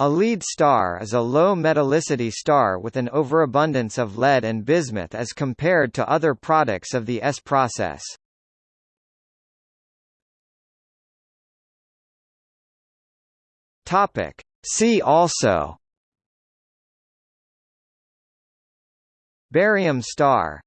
A lead star is a low metallicity star with an overabundance of lead and bismuth as compared to other products of the S process. Topic. See also Barium star